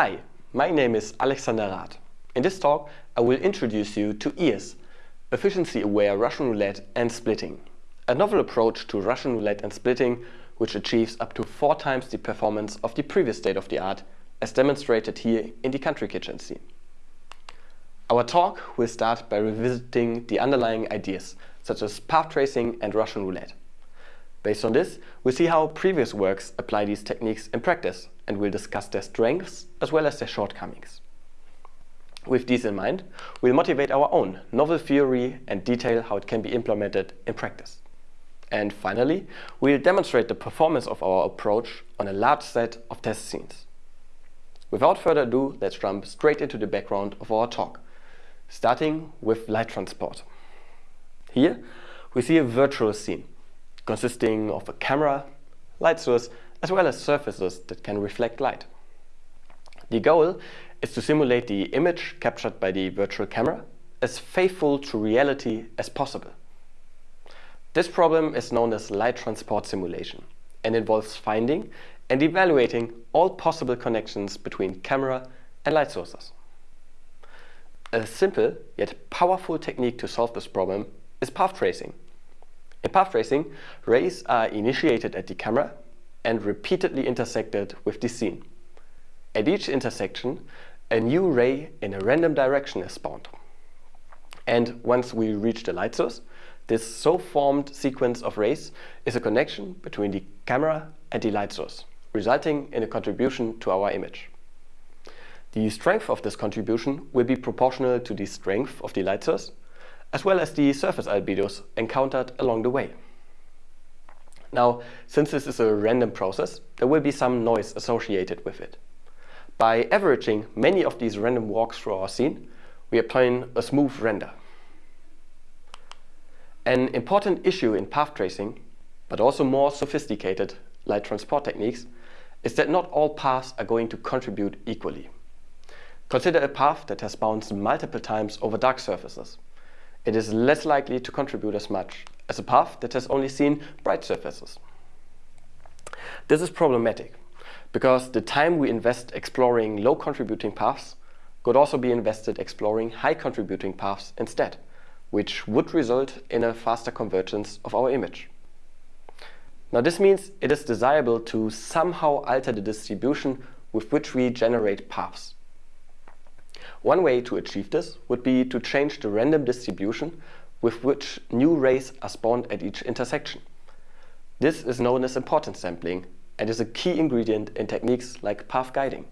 Hi, my name is Alexander Rath. In this talk, I will introduce you to EARS, Efficiency-Aware Russian Roulette and Splitting, a novel approach to Russian roulette and splitting which achieves up to four times the performance of the previous state-of-the-art as demonstrated here in the country kitchen scene. Our talk will start by revisiting the underlying ideas such as path tracing and Russian roulette. Based on this, we'll see how previous works apply these techniques in practice and we'll discuss their strengths as well as their shortcomings. With these in mind, we'll motivate our own novel theory and detail how it can be implemented in practice. And finally, we'll demonstrate the performance of our approach on a large set of test scenes. Without further ado, let's jump straight into the background of our talk, starting with light transport. Here, we see a virtual scene consisting of a camera, light source as well as surfaces that can reflect light. The goal is to simulate the image captured by the virtual camera as faithful to reality as possible. This problem is known as light transport simulation and involves finding and evaluating all possible connections between camera and light sources. A simple yet powerful technique to solve this problem is path tracing. In path tracing, rays are initiated at the camera and repeatedly intersected with the scene. At each intersection, a new ray in a random direction is spawned. And once we reach the light source, this so-formed sequence of rays is a connection between the camera and the light source, resulting in a contribution to our image. The strength of this contribution will be proportional to the strength of the light source, as well as the surface albedos encountered along the way. Now, since this is a random process, there will be some noise associated with it. By averaging many of these random walks through our scene, we obtain a smooth render. An important issue in path tracing, but also more sophisticated light transport techniques, is that not all paths are going to contribute equally. Consider a path that has bounced multiple times over dark surfaces. It is less likely to contribute as much as a path that has only seen bright surfaces. This is problematic because the time we invest exploring low contributing paths could also be invested exploring high contributing paths instead, which would result in a faster convergence of our image. Now this means it is desirable to somehow alter the distribution with which we generate paths. One way to achieve this would be to change the random distribution with which new rays are spawned at each intersection. This is known as importance sampling and is a key ingredient in techniques like path guiding.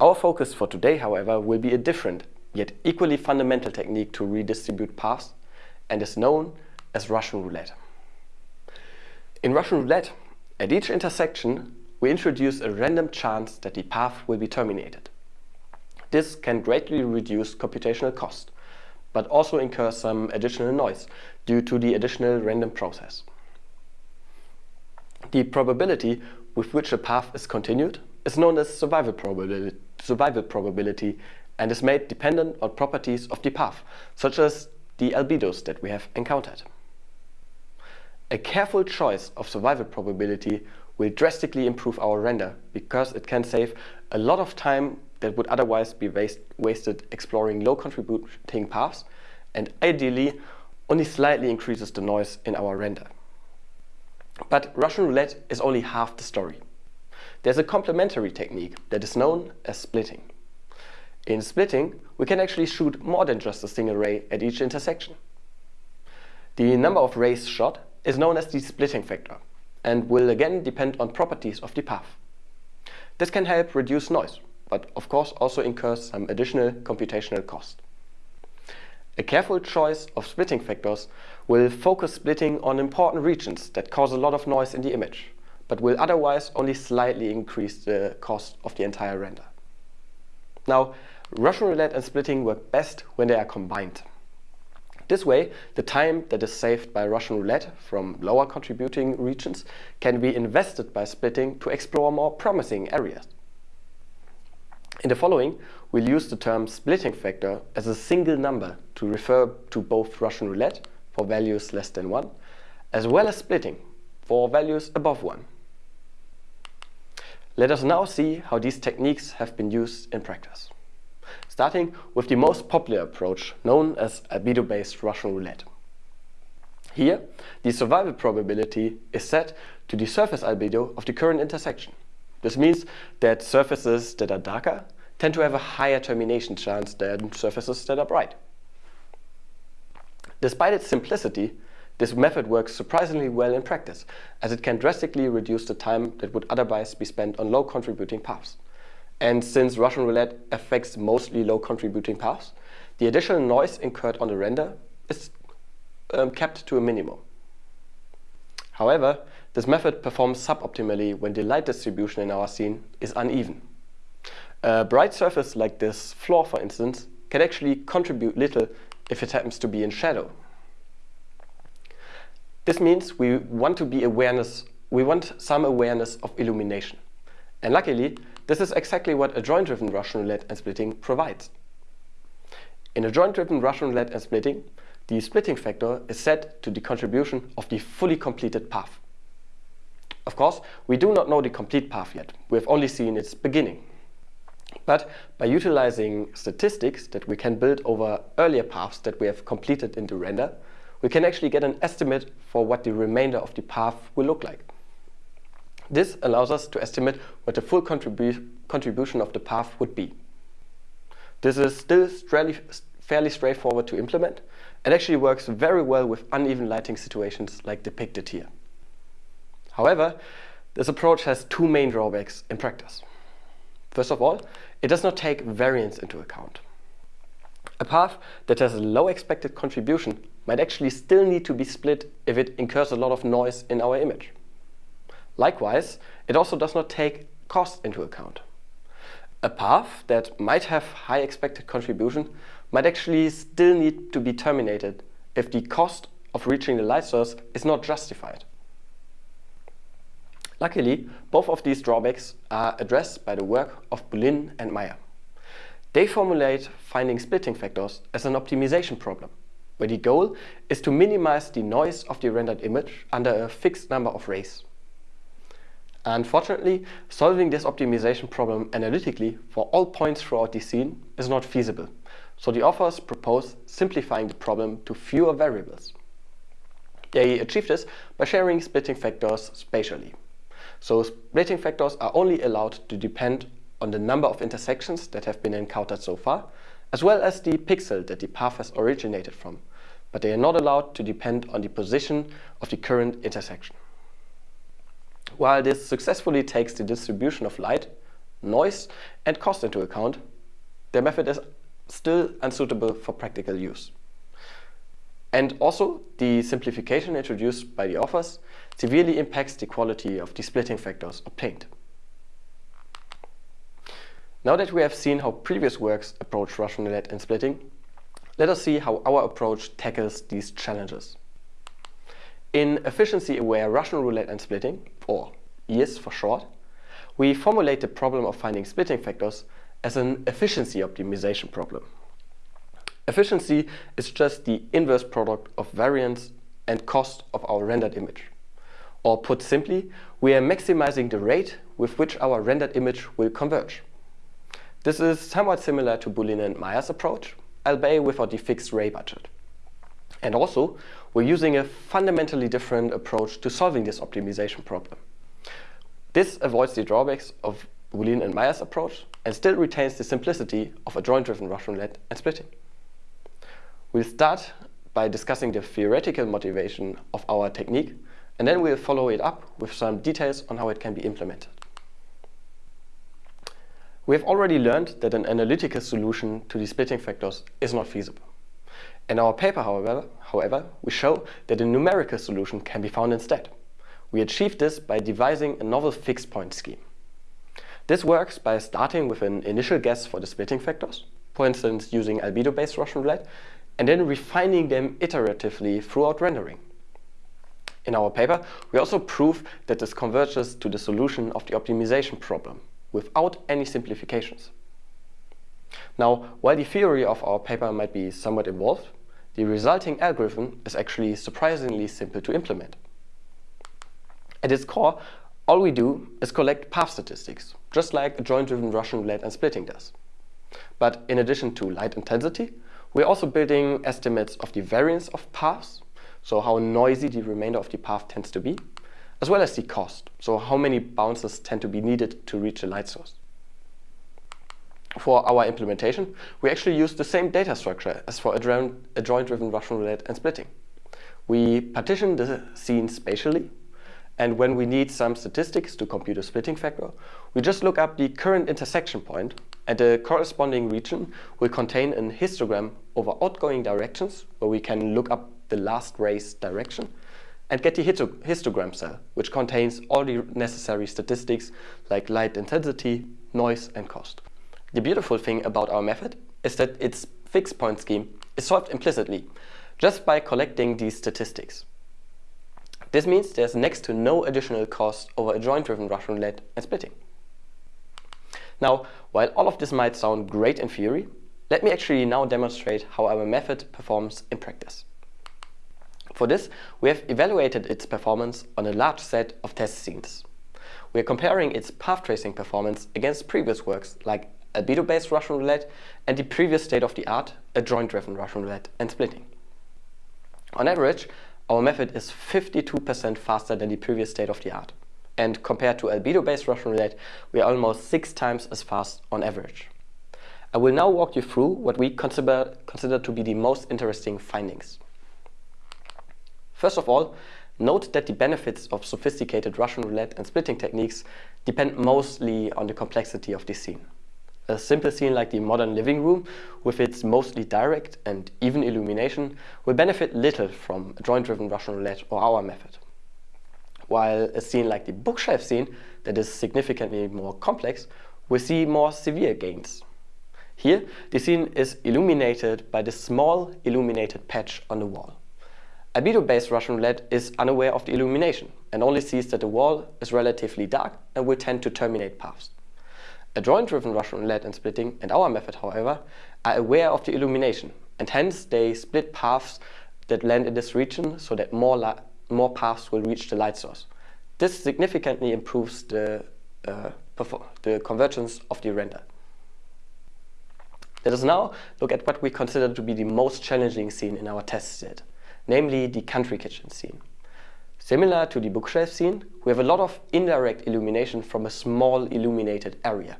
Our focus for today, however, will be a different, yet equally fundamental technique to redistribute paths and is known as Russian roulette. In Russian roulette, at each intersection, we introduce a random chance that the path will be terminated. This can greatly reduce computational cost but also incur some additional noise due to the additional random process. The probability with which a path is continued is known as survival probability, survival probability and is made dependent on properties of the path, such as the albedos that we have encountered. A careful choice of survival probability will drastically improve our render because it can save a lot of time that would otherwise be waste, wasted exploring low contributing paths and ideally only slightly increases the noise in our render. But Russian roulette is only half the story. There's a complementary technique that is known as splitting. In splitting, we can actually shoot more than just a single ray at each intersection. The number of rays shot is known as the splitting factor and will again depend on properties of the path. This can help reduce noise but of course also incurs some additional computational cost. A careful choice of splitting factors will focus splitting on important regions that cause a lot of noise in the image, but will otherwise only slightly increase the cost of the entire render. Now, Russian roulette and splitting work best when they are combined. This way, the time that is saved by Russian roulette from lower contributing regions can be invested by splitting to explore more promising areas. In the following, we'll use the term splitting factor as a single number to refer to both Russian roulette for values less than 1, as well as splitting for values above 1. Let us now see how these techniques have been used in practice. Starting with the most popular approach known as albedo-based Russian roulette. Here, the survival probability is set to the surface albedo of the current intersection. This means that surfaces that are darker tend to have a higher termination chance than surfaces that are bright. Despite its simplicity, this method works surprisingly well in practice, as it can drastically reduce the time that would otherwise be spent on low contributing paths. And since Russian roulette affects mostly low contributing paths, the additional noise incurred on the render is um, kept to a minimum. However, this method performs suboptimally when the light distribution in our scene is uneven. A bright surface like this floor, for instance, can actually contribute little if it happens to be in shadow. This means we want to be awareness, we want some awareness of illumination. And luckily, this is exactly what adjoint-driven Russian roulette and splitting provides. In adjoint-driven Russian roulette and splitting, the splitting factor is set to the contribution of the fully completed path. Of course, we do not know the complete path yet. We have only seen its beginning. But by utilizing statistics that we can build over earlier paths that we have completed in the render, we can actually get an estimate for what the remainder of the path will look like. This allows us to estimate what the full contribu contribution of the path would be. This is still fairly straightforward to implement and actually works very well with uneven lighting situations like depicted here. However, this approach has two main drawbacks in practice. First of all, it does not take variance into account. A path that has a low expected contribution might actually still need to be split if it incurs a lot of noise in our image. Likewise, it also does not take cost into account. A path that might have high expected contribution might actually still need to be terminated if the cost of reaching the light source is not justified. Luckily, both of these drawbacks are addressed by the work of Bolin and Meyer. They formulate finding splitting factors as an optimization problem, where the goal is to minimize the noise of the rendered image under a fixed number of rays. Unfortunately, solving this optimization problem analytically for all points throughout the scene is not feasible, so the authors propose simplifying the problem to fewer variables. They achieve this by sharing splitting factors spatially. So splitting factors are only allowed to depend on the number of intersections that have been encountered so far, as well as the pixel that the path has originated from, but they are not allowed to depend on the position of the current intersection. While this successfully takes the distribution of light, noise and cost into account, their method is still unsuitable for practical use. And also, the simplification introduced by the authors severely impacts the quality of the splitting factors obtained. Now that we have seen how previous works approach Russian roulette and splitting, let us see how our approach tackles these challenges. In efficiency-aware Russian roulette and splitting, or EARS for short, we formulate the problem of finding splitting factors as an efficiency optimization problem. Efficiency is just the inverse product of variance and cost of our rendered image. Or put simply, we are maximizing the rate with which our rendered image will converge. This is somewhat similar to Bolin and Meyer's approach, albeit without the fixed ray budget. And also, we're using a fundamentally different approach to solving this optimization problem. This avoids the drawbacks of Bolin and Meyer's approach and still retains the simplicity of adjoint-driven Russian roulette and splitting. We'll start by discussing the theoretical motivation of our technique and then we'll follow it up with some details on how it can be implemented. We have already learned that an analytical solution to the splitting factors is not feasible. In our paper, however, however, we show that a numerical solution can be found instead. We achieve this by devising a novel fixed point scheme. This works by starting with an initial guess for the splitting factors, for instance using albedo-based Russian roulette, and then refining them iteratively throughout rendering. In our paper, we also prove that this converges to the solution of the optimization problem, without any simplifications. Now, while the theory of our paper might be somewhat involved, the resulting algorithm is actually surprisingly simple to implement. At its core, All we do is collect path statistics, just like adjoint-driven Russian roulette and splitting does. But in addition to light intensity, we're also building estimates of the variance of paths, so how noisy the remainder of the path tends to be, as well as the cost, so how many bounces tend to be needed to reach a light source. For our implementation, we actually use the same data structure as for adjoint-driven Russian roulette and splitting. We partition the scene spatially, and when we need some statistics to compute a splitting factor, we just look up the current intersection point, and the corresponding region will contain an histogram over outgoing directions, where we can look up the last ray's direction, and get the histogram cell, which contains all the necessary statistics like light intensity, noise, and cost. The beautiful thing about our method is that its fixed point scheme is solved implicitly, just by collecting these statistics. This means there's next to no additional cost over adjoint-driven Russian roulette and splitting. Now, while all of this might sound great in theory, let me actually now demonstrate how our method performs in practice. For this, we have evaluated its performance on a large set of test scenes. We are comparing its path tracing performance against previous works like albedo-based Russian roulette and the previous state-of-the-art adjoint-driven Russian roulette and splitting. On average, our method is 52% faster than the previous state-of-the-art. And compared to albedo-based Russian roulette, we are almost six times as fast on average. I will now walk you through what we consider, consider to be the most interesting findings. First of all, note that the benefits of sophisticated Russian roulette and splitting techniques depend mostly on the complexity of the scene. A simple scene like the modern living room, with its mostly direct and even illumination, will benefit little from adjoint-driven Russian roulette or our method. While a scene like the bookshelf scene, that is significantly more complex, will see more severe gains. Here, the scene is illuminated by the small illuminated patch on the wall. Albedo-based Russian roulette is unaware of the illumination and only sees that the wall is relatively dark and will tend to terminate paths. Adjoint-driven Russian roulette and splitting and our method, however, are aware of the illumination and hence they split paths that land in this region so that more, more paths will reach the light source. This significantly improves the, uh, the convergence of the render. Let us now look at what we consider to be the most challenging scene in our test set, namely the country kitchen scene. Similar to the bookshelf scene, we have a lot of indirect illumination from a small illuminated area.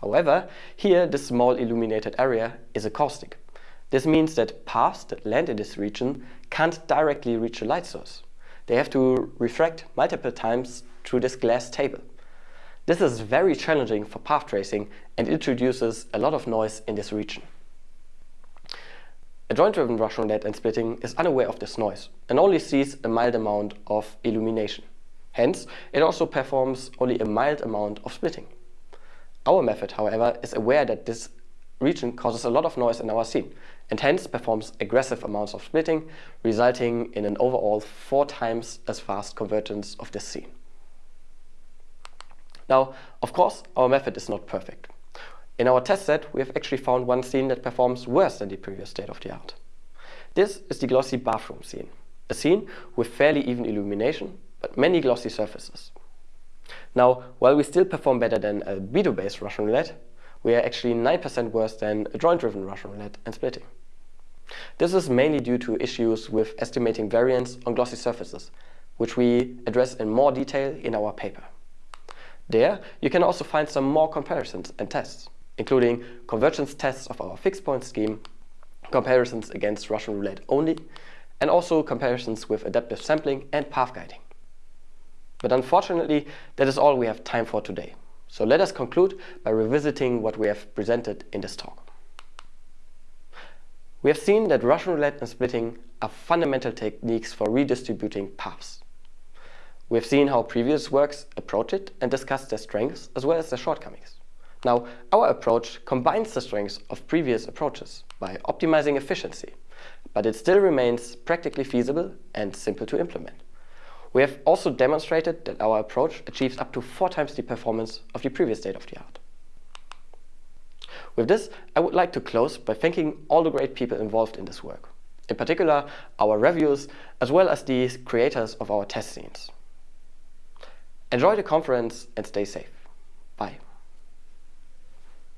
However, here the small illuminated area is a caustic. This means that paths that land in this region can't directly reach a light source. They have to refract multiple times through this glass table. This is very challenging for path tracing and introduces a lot of noise in this region. Adjoint-driven Russian roulette and splitting is unaware of this noise and only sees a mild amount of illumination. Hence, it also performs only a mild amount of splitting. Our method, however, is aware that this region causes a lot of noise in our scene and hence performs aggressive amounts of splitting, resulting in an overall four times as fast convergence of this scene. Now, of course, our method is not perfect. In our test set, we have actually found one scene that performs worse than the previous state of the art. This is the glossy bathroom scene, a scene with fairly even illumination, but many glossy surfaces. Now, while we still perform better than albedo-based Russian roulette, we are actually 9% worse than adjoint-driven Russian roulette and splitting. This is mainly due to issues with estimating variance on glossy surfaces, which we address in more detail in our paper. There, you can also find some more comparisons and tests, including convergence tests of our fixed point scheme, comparisons against Russian roulette only, and also comparisons with adaptive sampling and path guiding. But unfortunately, that is all we have time for today. So let us conclude by revisiting what we have presented in this talk. We have seen that Russian roulette and splitting are fundamental techniques for redistributing paths. We have seen how previous works approach it and discussed their strengths as well as their shortcomings. Now, our approach combines the strengths of previous approaches by optimizing efficiency, but it still remains practically feasible and simple to implement. We have also demonstrated that our approach achieves up to four times the performance of the previous state-of-the-art. With this, I would like to close by thanking all the great people involved in this work, in particular our reviewers as well as the creators of our test scenes. Enjoy the conference and stay safe. Bye.